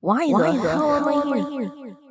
Why, Why the the hell am I here?